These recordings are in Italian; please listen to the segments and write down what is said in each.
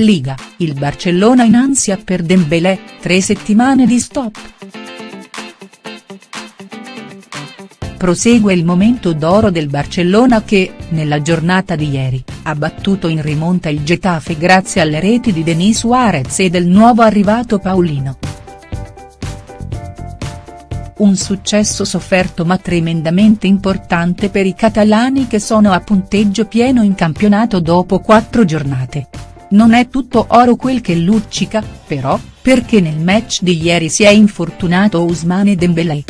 Liga, il Barcellona in ansia per Dembélé, tre settimane di stop. Prosegue il momento d'oro del Barcellona che, nella giornata di ieri, ha battuto in rimonta il Getafe grazie alle reti di Denis Suarez e del nuovo arrivato Paulino. Un successo sofferto ma tremendamente importante per i catalani che sono a punteggio pieno in campionato dopo quattro giornate. Non è tutto oro quel che luccica, però, perché nel match di ieri si è infortunato Ousmane Dembélé.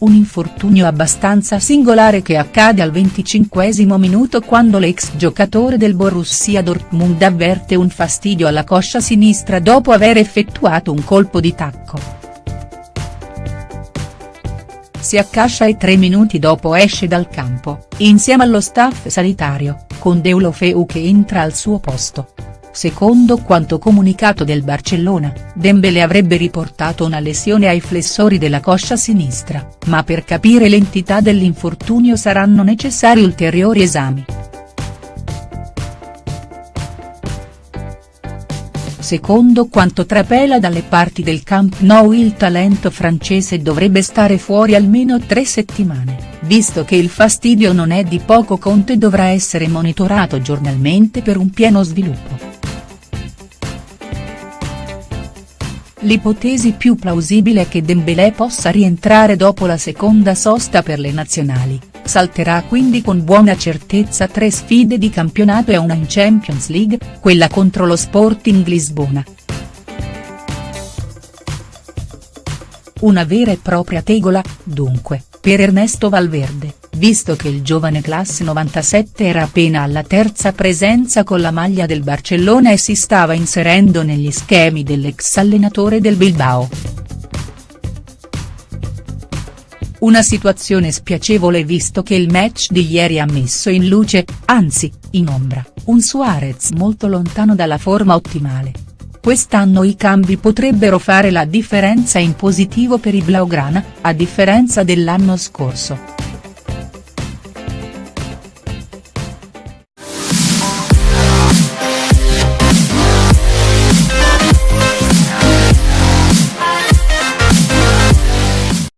Un infortunio abbastanza singolare che accade al 25 minuto quando l'ex giocatore del Borussia Dortmund avverte un fastidio alla coscia sinistra dopo aver effettuato un colpo di tacco si accascia e tre minuti dopo esce dal campo, insieme allo staff sanitario, con Deulofeu che entra al suo posto. Secondo quanto comunicato del Barcellona, Dembélé avrebbe riportato una lesione ai flessori della coscia sinistra, ma per capire l'entità dell'infortunio saranno necessari ulteriori esami. Secondo quanto trapela dalle parti del Camp Nou il talento francese dovrebbe stare fuori almeno tre settimane, visto che il fastidio non è di poco conto e dovrà essere monitorato giornalmente per un pieno sviluppo. L'ipotesi più plausibile è che Dembélé possa rientrare dopo la seconda sosta per le nazionali, salterà quindi con buona certezza tre sfide di campionato e una in Champions League, quella contro lo Sporting Lisbona. Una vera e propria tegola, dunque, per Ernesto Valverde, visto che il giovane classe 97 era appena alla terza presenza con la maglia del Barcellona e si stava inserendo negli schemi dell'ex allenatore del Bilbao. Una situazione spiacevole visto che il match di ieri ha messo in luce, anzi, in ombra, un Suarez molto lontano dalla forma ottimale. Quest'anno i cambi potrebbero fare la differenza in positivo per i Blaugrana, a differenza dell'anno scorso.